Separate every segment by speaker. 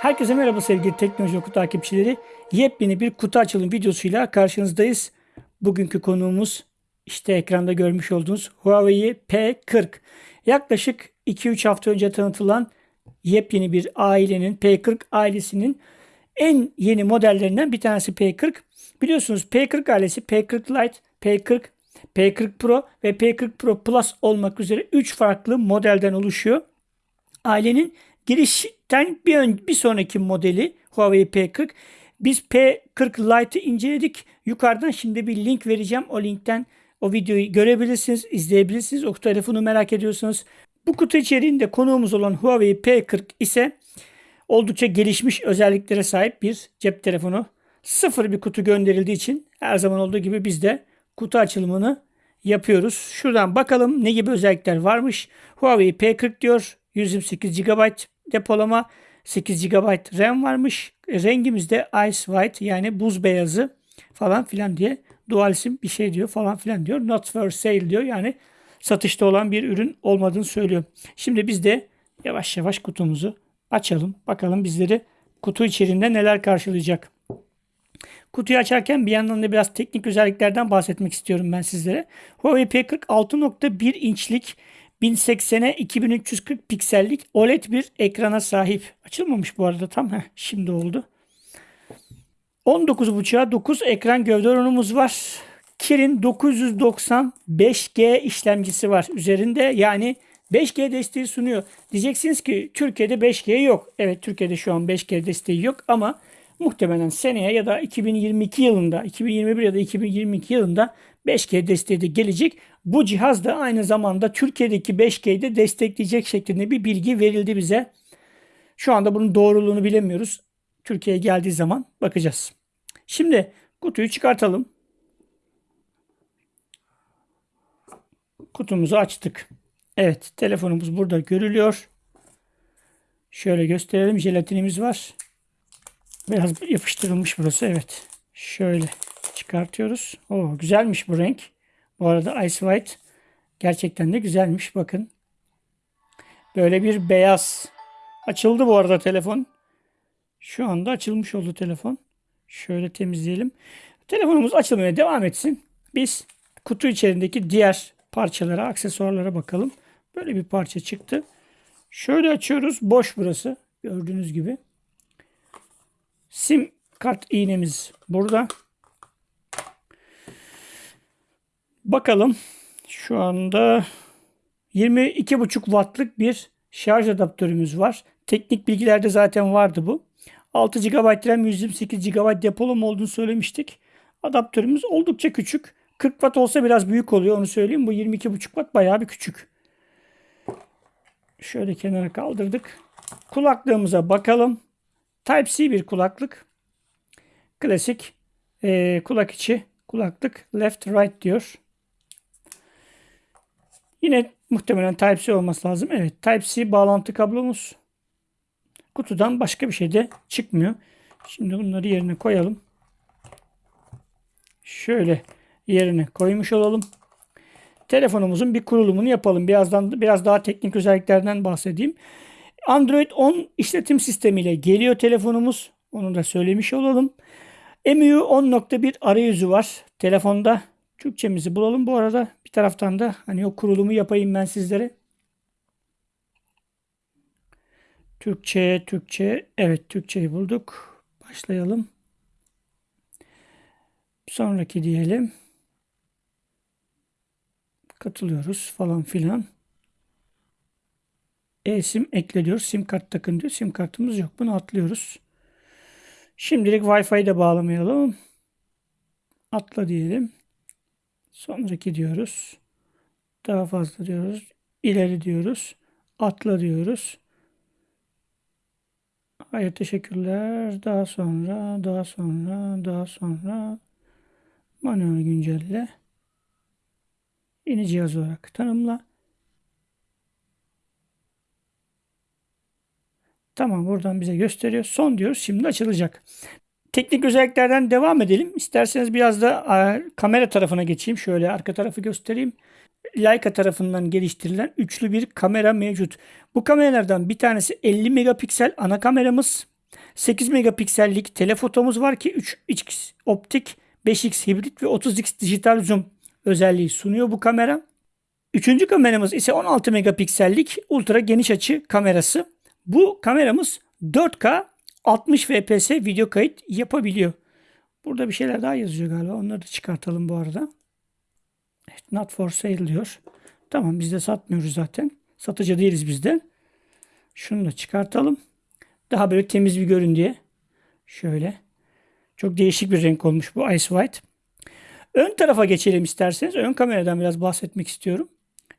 Speaker 1: Herkese merhaba sevgili Teknoloji Oku takipçileri. Yepyeni bir kutu açılım videosuyla karşınızdayız. Bugünkü konuğumuz işte ekranda görmüş olduğunuz Huawei P40. Yaklaşık 2-3 hafta önce tanıtılan yepyeni bir ailenin P40 ailesinin en yeni modellerinden bir tanesi P40. Biliyorsunuz P40 ailesi P40 Lite, P40, P40 Pro ve P40 Pro Plus olmak üzere 3 farklı modelden oluşuyor. Ailenin girişten bir, ön, bir sonraki modeli Huawei P40. Biz P40 Lite'ı inceledik. Yukarıdan şimdi bir link vereceğim. O linkten o videoyu görebilirsiniz, izleyebilirsiniz. O telefonu merak ediyorsanız. Bu kutu içeriğinde konuğumuz olan Huawei P40 ise oldukça gelişmiş özelliklere sahip bir cep telefonu. Sıfır bir kutu gönderildiği için her zaman olduğu gibi biz de kutu açılımını yapıyoruz. Şuradan bakalım ne gibi özellikler varmış. Huawei P40 diyor. 128 GB depolama, 8 GB RAM varmış. Rengimiz de Ice White yani buz beyazı falan filan diye dual sim bir şey diyor falan filan diyor. Not for sale diyor yani satışta olan bir ürün olmadığını söylüyor. Şimdi biz de yavaş yavaş kutumuzu açalım. Bakalım bizleri kutu içerisinde neler karşılayacak. Kutuyu açarken bir yandan da biraz teknik özelliklerden bahsetmek istiyorum ben sizlere. Huawei P40 6.1 inçlik 1080'e 2340 piksellik OLED bir ekrana sahip. Açılmamış bu arada tam. Heh, şimdi oldu. 19.5'a 9 ekran gövde oranımız var. Kirin 990 5G işlemcisi var üzerinde. Yani 5G desteği sunuyor. Diyeceksiniz ki Türkiye'de 5G yok. Evet Türkiye'de şu an 5G desteği yok ama muhtemelen seneye ya da 2022 yılında, 2021 ya da 2022 yılında 5G desteği de gelecek. Bu cihaz da aynı zamanda Türkiye'deki 5G'yi de destekleyecek şeklinde bir bilgi verildi bize. Şu anda bunun doğruluğunu bilemiyoruz. Türkiye'ye geldiği zaman bakacağız. Şimdi kutuyu çıkartalım. Kutumuzu açtık. Evet telefonumuz burada görülüyor. Şöyle gösterelim. Jelatinimiz var. Biraz yapıştırılmış burası. Evet. Şöyle çıkartıyoruz. Oo, güzelmiş bu renk. Bu arada Ice White gerçekten de güzelmiş. Bakın. Böyle bir beyaz. Açıldı bu arada telefon. Şu anda açılmış oldu telefon. Şöyle temizleyelim. Telefonumuz açılmaya devam etsin. Biz kutu içerisindeki diğer parçalara, aksesuarlara bakalım. Böyle bir parça çıktı. Şöyle açıyoruz. Boş burası. Gördüğünüz gibi. Sim kart iğnemiz burada. Bakalım. Şu anda 22,5 wattlık bir şarj adaptörümüz var. Teknik bilgilerde zaten vardı bu. 6 GB RAM 128 GB depolama olduğunu söylemiştik. Adaptörümüz oldukça küçük. 40 watt olsa biraz büyük oluyor onu söyleyeyim. Bu 22,5 watt bayağı bir küçük. Şöyle kenara kaldırdık. Kulaklığımıza bakalım. Type-C bir kulaklık. Klasik e, kulak içi kulaklık left right diyor. Yine muhtemelen Type-C olması lazım. Evet Type-C bağlantı kablomuz. Kutudan başka bir şey de çıkmıyor. Şimdi bunları yerine koyalım. Şöyle yerine koymuş olalım. Telefonumuzun bir kurulumunu yapalım. Birazdan biraz daha teknik özelliklerden bahsedeyim. Android 10 işletim sistemiyle geliyor telefonumuz. Onu da söylemiş olalım. MIUI 10.1 arayüzü var telefonda. Türkçemizi bulalım bu arada. Bir taraftan da hani o kurulumu yapayım ben sizlere. Türkçe, Türkçe. Evet Türkçeyi bulduk. Başlayalım. Sonraki diyelim. Katılıyoruz falan filan. E-sim ekle Sim kart takın diyor. Sim kartımız yok. Bunu atlıyoruz. Şimdilik Wi-Fi'yi de bağlamayalım. Atla diyelim. Sonraki diyoruz. Daha fazla diyoruz. İleri diyoruz. Atla diyoruz. Hayır teşekkürler. Daha sonra, daha sonra, daha sonra manuel güncelle. Yeni cihaz olarak tanımla. Tamam buradan bize gösteriyor. Son diyoruz. Şimdi açılacak. Teknik özelliklerden devam edelim. İsterseniz biraz da kamera tarafına geçeyim. Şöyle arka tarafı göstereyim. Leica tarafından geliştirilen üçlü bir kamera mevcut. Bu kameralardan bir tanesi 50 megapiksel ana kameramız. 8 megapiksellik telefotomuz var ki 3x optik, 5x hibrit ve 30x dijital zoom özelliği sunuyor bu kamera. Üçüncü kameramız ise 16 megapiksellik ultra geniş açı kamerası. Bu kameramız 4K 60 fps video kayıt yapabiliyor. Burada bir şeyler daha yazıyor galiba. Onları da çıkartalım bu arada. Evet, not for sale diyor. Tamam biz de satmıyoruz zaten. Satıcı değiliz biz de. Şunu da çıkartalım. Daha böyle temiz bir görün diye. Şöyle. Çok değişik bir renk olmuş bu Ice White. Ön tarafa geçelim isterseniz. Ön kameradan biraz bahsetmek istiyorum.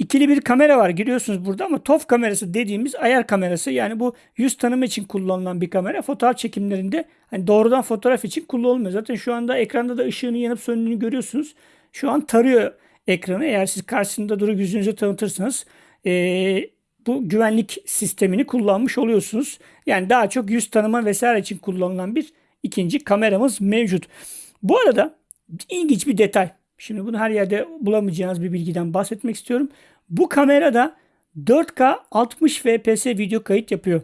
Speaker 1: İkili bir kamera var giriyorsunuz burada ama TOF kamerası dediğimiz ayar kamerası yani bu yüz tanıma için kullanılan bir kamera. Fotoğraf çekimlerinde hani doğrudan fotoğraf için kullanılmıyor. Zaten şu anda ekranda da ışığını yanıp söndüğünü görüyorsunuz. Şu an tarıyor ekranı. Eğer siz karşısında durup yüzünüzü tanıtırsanız ee, bu güvenlik sistemini kullanmış oluyorsunuz. Yani daha çok yüz tanıma vesaire için kullanılan bir ikinci kameramız mevcut. Bu arada ilginç bir detay. Şimdi bunu her yerde bulamayacağınız bir bilgiden bahsetmek istiyorum. Bu kamerada 4K 60 fps video kayıt yapıyor.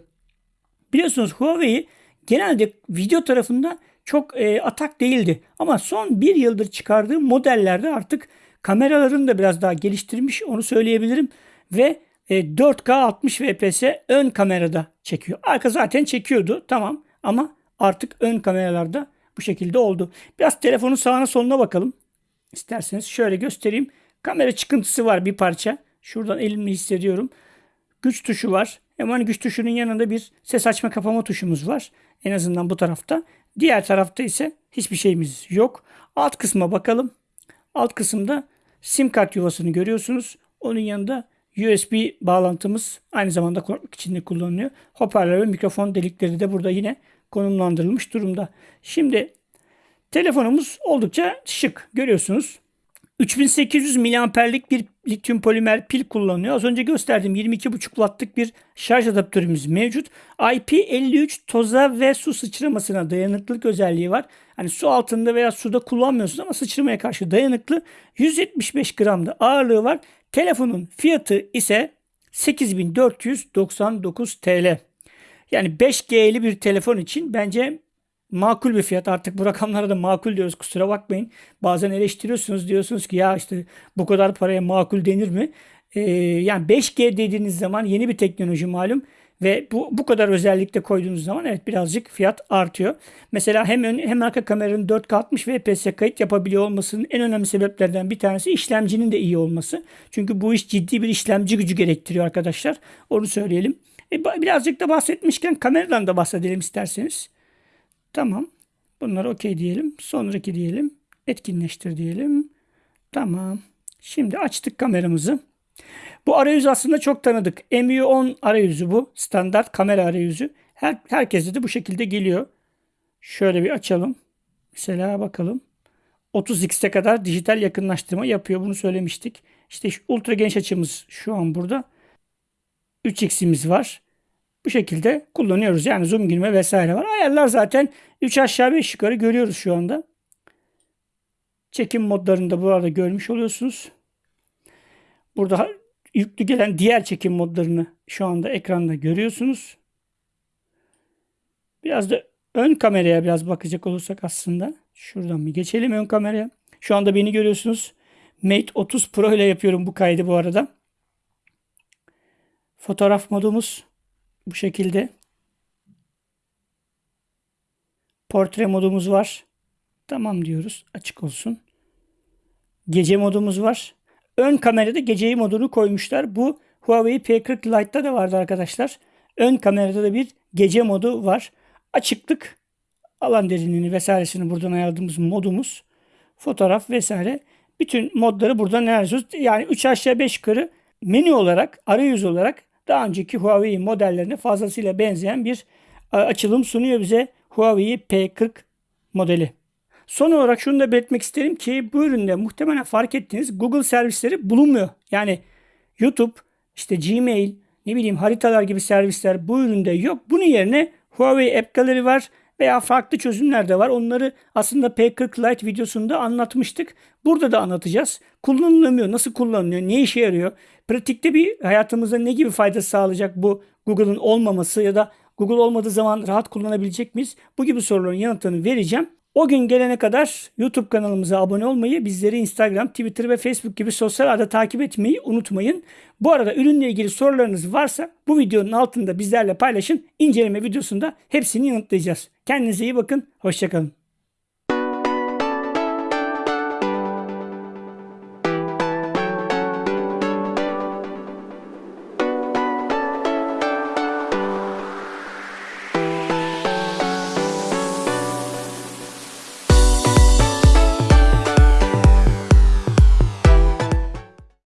Speaker 1: Biliyorsunuz Huawei genelde video tarafında çok e, atak değildi. Ama son bir yıldır çıkardığı modellerde artık kameralarını da biraz daha geliştirmiş onu söyleyebilirim. Ve e, 4K 60 fps ön kamerada çekiyor. Arka zaten çekiyordu tamam ama artık ön kameralarda bu şekilde oldu. Biraz telefonun sağına soluna bakalım. İsterseniz şöyle göstereyim. Kamera çıkıntısı var bir parça. Şuradan elimle hissediyorum. Güç tuşu var. Hemen güç tuşunun yanında bir ses açma kapama tuşumuz var. En azından bu tarafta. Diğer tarafta ise hiçbir şeyimiz yok. Alt kısma bakalım. Alt kısımda sim kart yuvasını görüyorsunuz. Onun yanında USB bağlantımız aynı zamanda kulaklık içinde kullanılıyor. Hoparlör ve mikrofon delikleri de burada yine konumlandırılmış durumda. Şimdi telefonumuz oldukça şık görüyorsunuz. 3800 miliamperlik bir lityum polimer pil kullanıyor. Az önce gösterdiğim 22,5 wattlık bir şarj adaptörümüz mevcut. IP53 toza ve su sıçramasına dayanıklılık özelliği var. Hani su altında veya suda kullanmıyorsunuz ama sıçramaya karşı dayanıklı. 175 gram da ağırlığı var. Telefonun fiyatı ise 8499 TL. Yani 5G'li bir telefon için bence makul bir fiyat. Artık bu rakamlara da makul diyoruz kusura bakmayın. Bazen eleştiriyorsunuz diyorsunuz ki ya işte bu kadar paraya makul denir mi? Ee, yani 5G dediğiniz zaman yeni bir teknoloji malum. Ve bu, bu kadar özellikle koyduğunuz zaman evet birazcık fiyat artıyor. Mesela hem ön hem arka kameranın 4K 60 fps kayıt yapabiliyor olmasının en önemli sebeplerden bir tanesi işlemcinin de iyi olması. Çünkü bu iş ciddi bir işlemci gücü gerektiriyor arkadaşlar. Onu söyleyelim. E, birazcık da bahsetmişken kameradan da bahsedelim isterseniz. Tamam. Bunları okey diyelim. Sonraki diyelim. Etkinleştir diyelim. Tamam. Şimdi açtık kameramızı. Bu arayüz aslında çok tanıdık. MU10 arayüzü bu. Standart kamera arayüzü. Her, herkese de bu şekilde geliyor. Şöyle bir açalım. Mesela bakalım. 30x'e kadar dijital yakınlaştırma yapıyor. Bunu söylemiştik. İşte ultra geniş açımız şu an burada. 3x'imiz var. Bu şekilde kullanıyoruz. Yani zoom girme vesaire var. Ayarlar zaten 3 aşağı 5 yukarı görüyoruz şu anda. Çekim modlarını da bu arada görmüş oluyorsunuz. Burada yüklü gelen diğer çekim modlarını şu anda ekranda görüyorsunuz. Biraz da ön kameraya biraz bakacak olursak aslında. Şuradan bir geçelim ön kameraya. Şu anda beni görüyorsunuz. Mate 30 Pro ile yapıyorum bu kaydı bu arada. Fotoğraf modumuz bu şekilde. Portre modumuz var. Tamam diyoruz. Açık olsun. Gece modumuz var. Ön kamerada geceyi modunu koymuşlar. Bu Huawei P40 Lite'da da vardı arkadaşlar. Ön kamerada da bir gece modu var. Açıklık, alan derinliğini vesairesini buradan ayarladığımız modumuz. Fotoğraf vesaire. Bütün modları buradan ayarlıyoruz. Yani 3 aşağı 5 yukarı menü olarak, arayüz olarak daha önceki Huawei modellerine fazlasıyla benzeyen bir açılım sunuyor bize Huawei P40 modeli. Son olarak şunu da belirtmek isterim ki bu üründe muhtemelen fark ettiğiniz Google servisleri bulunmuyor. Yani YouTube, işte Gmail, ne bileyim haritalar gibi servisler bu üründe yok. Bunun yerine Huawei App Gallery var veya farklı çözümler de var. Onları aslında P40 Lite videosunda anlatmıştık. Burada da anlatacağız. Kullanılamıyor, nasıl kullanılıyor, ne işe yarıyor? Pratikte bir hayatımıza ne gibi fayda sağlayacak bu Google'ın olmaması ya da Google olmadığı zaman rahat kullanabilecek miyiz? Bu gibi soruların yanıtını vereceğim. O gün gelene kadar YouTube kanalımıza abone olmayı, bizleri Instagram, Twitter ve Facebook gibi sosyal ağda takip etmeyi unutmayın. Bu arada ürünle ilgili sorularınız varsa bu videonun altında bizlerle paylaşın. İnceleme videosunda hepsini yanıtlayacağız. Kendinize iyi bakın. Hoşçakalın.